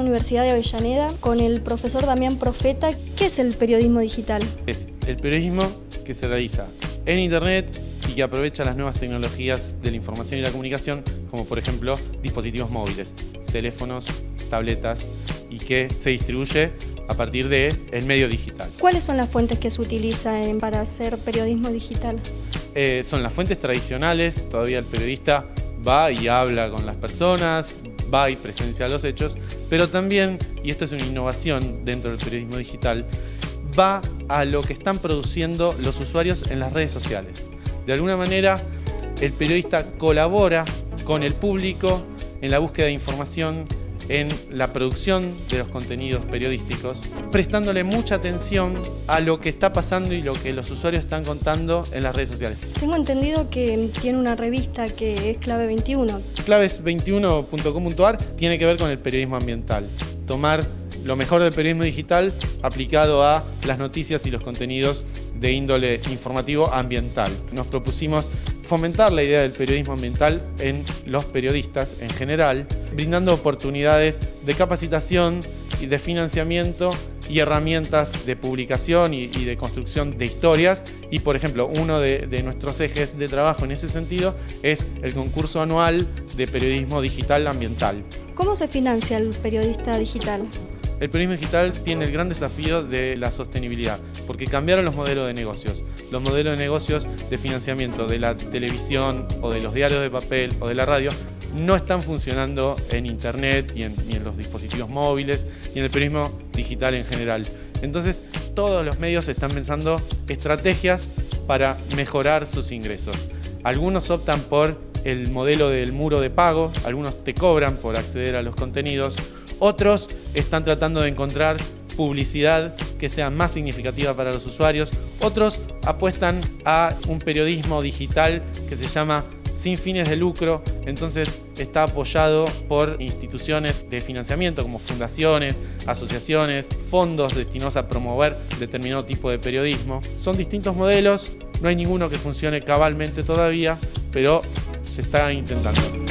Universidad de Avellaneda con el profesor Damián Profeta. ¿Qué es el periodismo digital? Es el periodismo que se realiza en Internet y que aprovecha las nuevas tecnologías de la información y la comunicación, como por ejemplo dispositivos móviles, teléfonos, tabletas, y que se distribuye a partir del el medio digital. ¿Cuáles son las fuentes que se utilizan para hacer periodismo digital? Eh, son las fuentes tradicionales, todavía el periodista va y habla con las personas, va y presencia los hechos, pero también, y esto es una innovación dentro del periodismo digital, va a lo que están produciendo los usuarios en las redes sociales. De alguna manera, el periodista colabora con el público en la búsqueda de información, en la producción de los contenidos periodísticos, prestándole mucha atención a lo que está pasando y lo que los usuarios están contando en las redes sociales. Tengo entendido que tiene una revista que es Clave 21. Claves21.com.ar tiene que ver con el periodismo ambiental. Tomar lo mejor del periodismo digital aplicado a las noticias y los contenidos de índole informativo ambiental. Nos propusimos fomentar la idea del periodismo ambiental en los periodistas en general, brindando oportunidades de capacitación y de financiamiento y herramientas de publicación y, de construcción de historias. Y, por ejemplo, uno de, de nuestros ejes de trabajo en ese sentido es el concurso anual de periodismo digital ambiental. ¿Cómo se financia el periodista digital? El periodismo digital tiene el gran desafío de la sostenibilidad, porque cambiaron los modelos de negocios. Los modelos de negocios de financiamiento de la televisión o de los diarios de papel o de la radio no están funcionando en internet y en, los dispositivos móviles y en el periodismo digital en general. Entonces todos los medios están pensando estrategias para mejorar sus ingresos. Algunos optan por el modelo del muro de pago, algunos te cobran por acceder a los contenidos, otros están tratando de encontrar publicidad que sea más significativa para los usuarios. Otros apuestan a un periodismo digital que se llama sin fines de lucro, entonces está apoyado por instituciones de financiamiento como fundaciones, asociaciones, fondos destinados a promover determinado tipo de periodismo. Son distintos modelos, no hay ninguno que funcione cabalmente todavía, pero se está intentando.